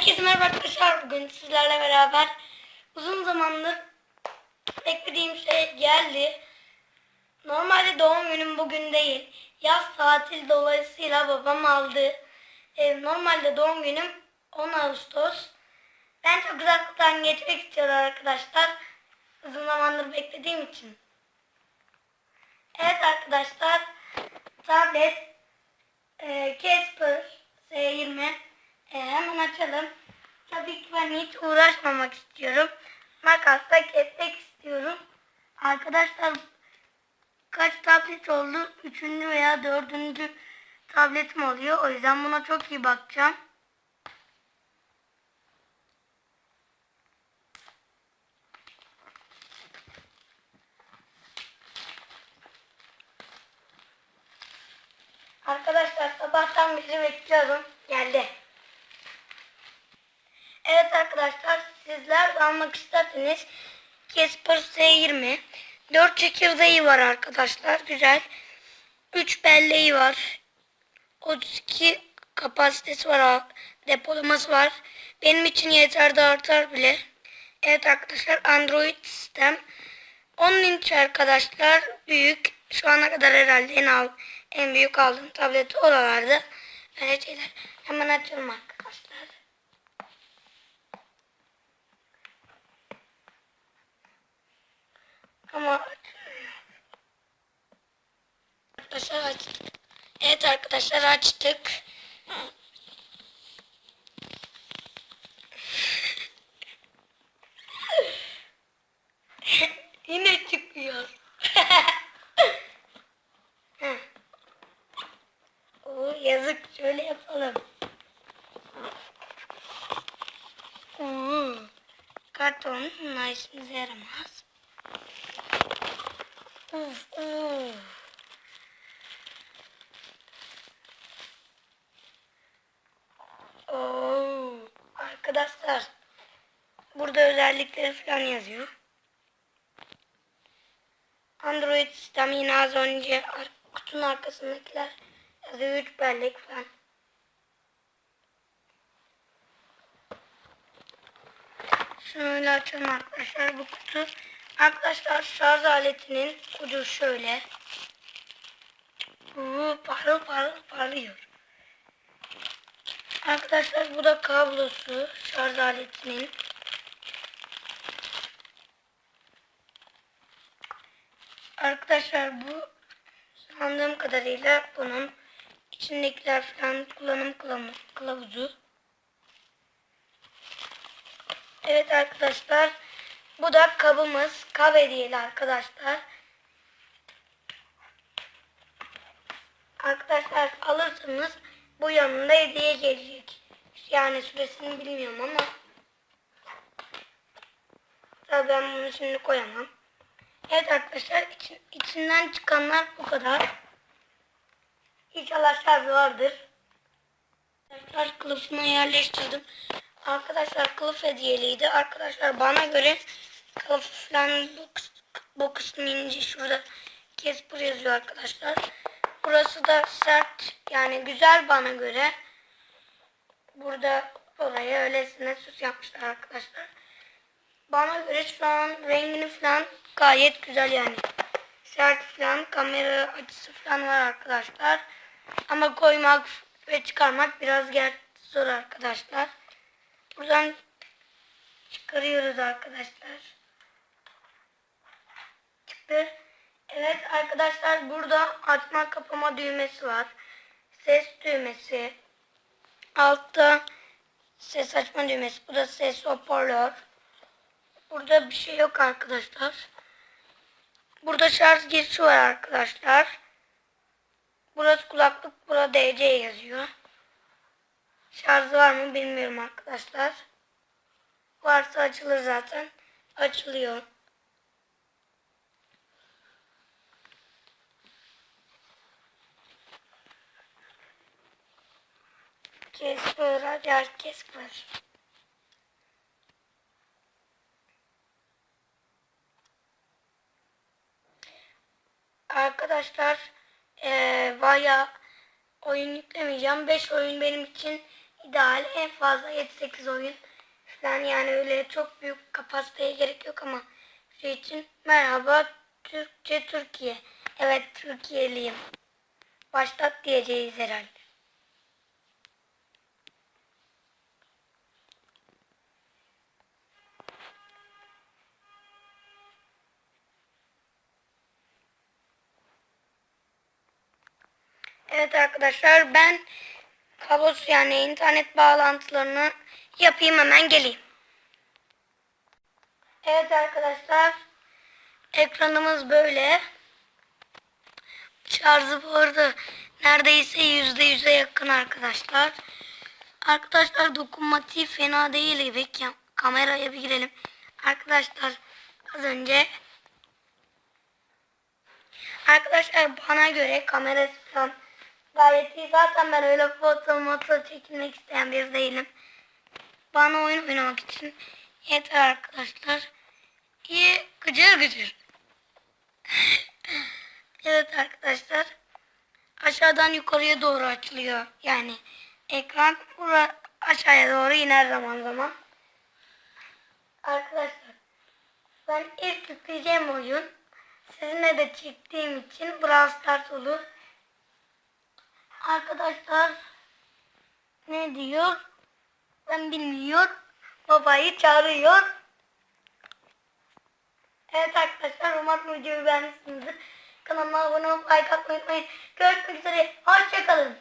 Herkese merhaba arkadaşlar. Bugün sizlerle beraber uzun zamandır beklediğim şey geldi. Normalde doğum günüm bugün değil. Yaz tatil dolayısıyla babam aldı. Ee, normalde doğum günüm 10 Ağustos. Ben çok uzaktan geçmek istiyorum arkadaşlar. Uzun zamandır beklediğim için. Evet arkadaşlar. Tablet e, Casper S20 e, hemen açalım. Tabii ki ben hiç uğraşmamak istiyorum. Makasla kesmek istiyorum. Arkadaşlar kaç tablet oldu? Üçüncü veya dördüncü tabletim oluyor. O yüzden buna çok iyi bakacağım. Arkadaşlar sabahtan beri bekliyorum. Geldi. Evet arkadaşlar sizler de almak isterseniz Casper S20 4 çekirdeği var arkadaşlar. Güzel. 3 belleği var. 32 kapasitesi var. Depolaması var. Benim için yeter de artar bile. Evet arkadaşlar Android sistem. 10 inç arkadaşlar. Büyük. Şu ana kadar herhalde en, al, en büyük aldığım tableti oralarda. Öyle şeyler. Hemen açalım arkadaşlar. Ama açmıyor. Arkadaşlar açtık. Evet arkadaşlar açtık. Yine çıkıyor. Oo, yazık şöyle yapalım. Oo, karton işimize yaramaz. Uf, uf. Oo, arkadaşlar burada özellikleri falan yazıyor. Android sistem yine az önce kutunun arkasındakiler yazıyor 3 bellek falan. Şöyle açalım arkadaşlar bu kutu. Arkadaşlar şarj aletinin ucu şöyle. Oo, parıl parıl parlıyor. Arkadaşlar bu da kablosu şarj aletinin. Arkadaşlar bu sandığım kadarıyla bunun içindekiler falan kullanım kılavu- kılavuzu. Evet arkadaşlar bu da kabımız. Kab hediyeli arkadaşlar. Arkadaşlar alırsanız bu yanında hediye gelecek. Yani süresini bilmiyorum ama tabii ben bunu şimdi koyamam. Evet arkadaşlar için, içinden çıkanlar bu kadar. İnşallah şarjı vardır. Arkadaşlar kılıfına yerleştirdim. Arkadaşlar kılıf hediyeliydi. Arkadaşlar bana göre kılıf falan bu, bu kısmı ince şurada Casper yazıyor arkadaşlar. Burası da sert yani güzel bana göre. Burada oraya öylesine süs yapmışlar arkadaşlar. Bana göre şu an rengini falan gayet güzel yani. Sert falan kamera açısı falan var arkadaşlar. Ama koymak ve çıkarmak biraz zor arkadaşlar. Buradan çıkarıyoruz arkadaşlar. Çıktı. Evet arkadaşlar burada açma kapama düğmesi var. Ses düğmesi. Altta ses açma düğmesi. Bu da ses hoparlör. Burada bir şey yok arkadaşlar. Burada şarj girişi var arkadaşlar. Burası kulaklık, burada DC yazıyor. Şarjı var mı bilmiyorum arkadaşlar. Varsa açılır zaten. Açılıyor. Kesper, hadi aç Kesper. Arkadaşlar eee baya oyun yüklemeyeceğim. 5 oyun benim için ideal en fazla 7-8 oyun falan yani öyle çok büyük kapasiteye gerek yok ama şey için merhaba Türkçe Türkiye. Evet Türkiye'liyim. Başlat diyeceğiz herhalde. Evet arkadaşlar ben kablosuz yani internet bağlantılarını yapayım hemen geleyim. Evet arkadaşlar ekranımız böyle. Şarjı bu arada neredeyse yüzde yüze yakın arkadaşlar. Arkadaşlar dokunmatiği fena değil. Kam- Kameraya bir girelim. Arkadaşlar az önce Arkadaşlar bana göre kamerası falan gayet iyi. Zaten ben öyle foto moto çekilmek isteyen bir değilim. Bana oyun oynamak için yeter arkadaşlar. İyi gıcır gıcır. evet arkadaşlar. Aşağıdan yukarıya doğru açılıyor. Yani ekran bura aşağıya doğru iner zaman zaman. Arkadaşlar ben ilk yükleyeceğim oyun sizinle de çektiğim için Brawl Stars olur. Arkadaşlar ne diyor? Ben bilmiyor. Babayı çağırıyor. Evet arkadaşlar umarım videoyu beğenmişsinizdir. Kanalıma abone olup like atmayı unutmayın. Görüşmek üzere. Hoşçakalın.